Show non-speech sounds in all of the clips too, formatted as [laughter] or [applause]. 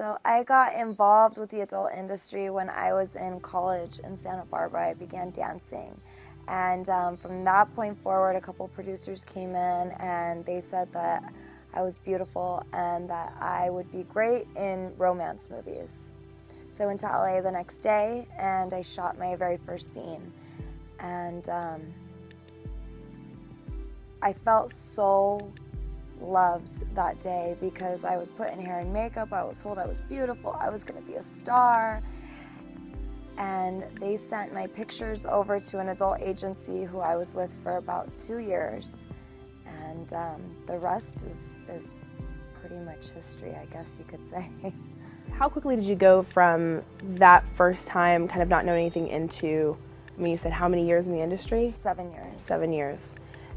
So I got involved with the adult industry when I was in college in Santa Barbara. I began dancing. And um, from that point forward, a couple producers came in and they said that I was beautiful and that I would be great in romance movies. So I went to LA the next day and I shot my very first scene. And um, I felt so loved that day because I was put in hair and makeup, I was told I was beautiful, I was gonna be a star. And they sent my pictures over to an adult agency who I was with for about two years. And um, the rest is, is pretty much history, I guess you could say. [laughs] How quickly did you go from that first time, kind of not knowing anything, into, I mean, you said how many years in the industry? Seven years. Seven years.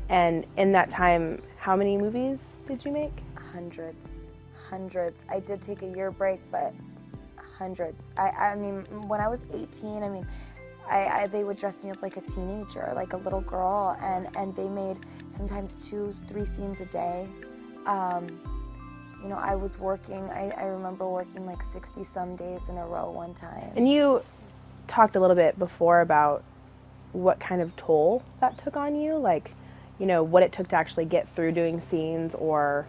And in that time, how many movies did you make? Hundreds, hundreds. I did take a year break, but hundreds. I, I mean, when I was 18, I mean, I, I, they would dress me up like a teenager, like a little girl, and, and they made sometimes two, three scenes a day. Um, you know, I was working, I, I remember working like 60 some days in a row one time. And you talked a little bit before about what kind of toll that took on you, like, you know, what it took to actually get through doing scenes or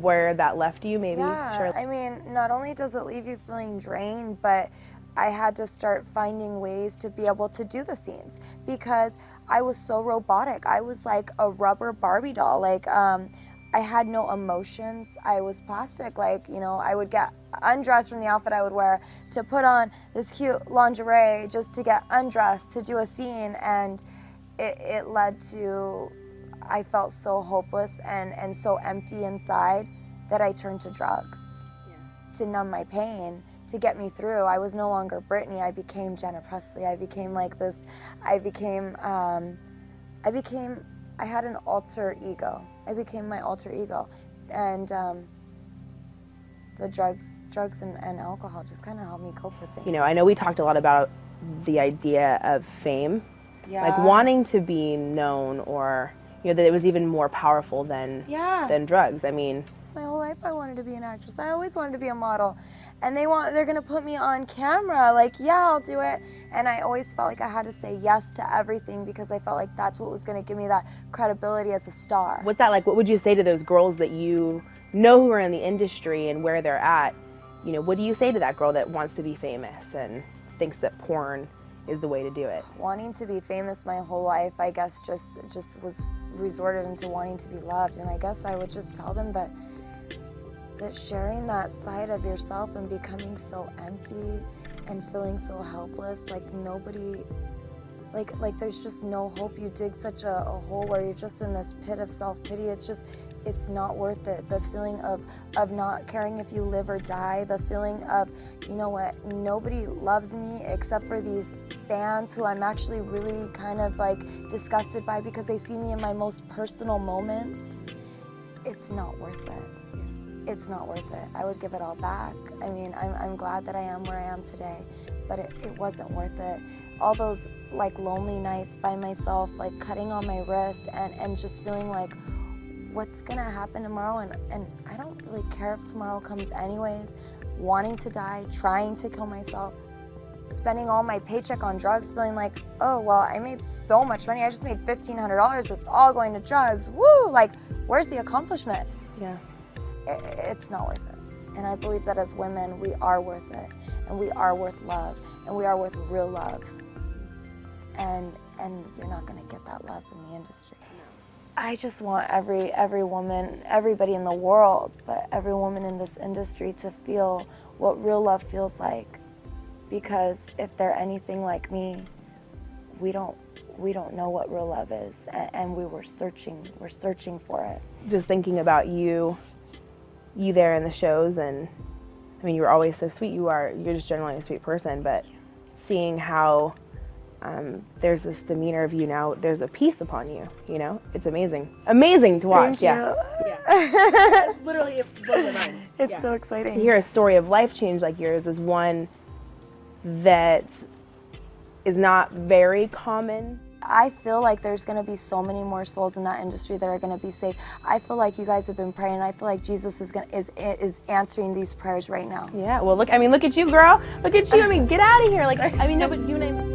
where that left you maybe? Yeah, sure. I mean, not only does it leave you feeling drained, but I had to start finding ways to be able to do the scenes because I was so robotic. I was like a rubber Barbie doll. Like, um, I had no emotions. I was plastic. Like, you know, I would get undressed from the outfit I would wear to put on this cute lingerie just to get undressed to do a scene. And it, it led to, I felt so hopeless and, and so empty inside that I turned to drugs yeah. to numb my pain, to get me through. I was no longer Britney, I became Jenna Presley. I became like this, I became, um, I became, I had an alter ego. I became my alter ego. And um, the drugs, drugs and, and alcohol just kind of helped me cope with things. You know, I know we talked a lot about the idea of fame yeah. Like wanting to be known or you know that it was even more powerful than yeah. than drugs. I mean, my whole life I wanted to be an actress. I always wanted to be a model. And they want they're going to put me on camera like, yeah, I'll do it. And I always felt like I had to say yes to everything because I felt like that's what was going to give me that credibility as a star. What's that like? What would you say to those girls that you know who are in the industry and where they're at? You know, what do you say to that girl that wants to be famous and thinks that porn is the way to do it. Wanting to be famous my whole life, I guess just just was resorted into wanting to be loved and I guess I would just tell them that that sharing that side of yourself and becoming so empty and feeling so helpless, like nobody like like there's just no hope. You dig such a, a hole where you're just in this pit of self-pity. It's just it's not worth it. The feeling of of not caring if you live or die the feeling of you know what nobody loves me except for these fans who I'm actually really kind of like disgusted by because they see me in my most personal moments. It's not worth it it's not worth it. I would give it all back. I mean, I'm, I'm glad that I am where I am today, but it, it wasn't worth it. All those like lonely nights by myself, like cutting on my wrist and, and just feeling like, what's gonna happen tomorrow? And, and I don't really care if tomorrow comes anyways. Wanting to die, trying to kill myself, spending all my paycheck on drugs, feeling like, oh, well, I made so much money. I just made $1,500. It's all going to drugs. Woo! Like, where's the accomplishment? Yeah. It, it's not worth it. And I believe that as women, we are worth it. And we are worth love. And we are worth real love and and you're not going to get that love from the industry. I just want every every woman, everybody in the world, but every woman in this industry to feel what real love feels like. Because if they're anything like me, we don't we don't know what real love is, and, and we were searching we're searching for it. Just thinking about you, you there in the shows, and I mean you were always so sweet. You are you're just generally a sweet person, but seeing how um, there's this demeanor of you now. There's a peace upon you. You know, it's amazing, amazing to watch. Yeah, yeah. [laughs] literally it. [laughs] It's yeah. so exciting to hear a story of life change like yours is one that is not very common. I feel like there's going to be so many more souls in that industry that are going to be saved. I feel like you guys have been praying. I feel like Jesus is going is is answering these prayers right now. Yeah. Well, look. I mean, look at you, girl. Look at you. I mean, get out of here. Like, I mean, no, but you and I.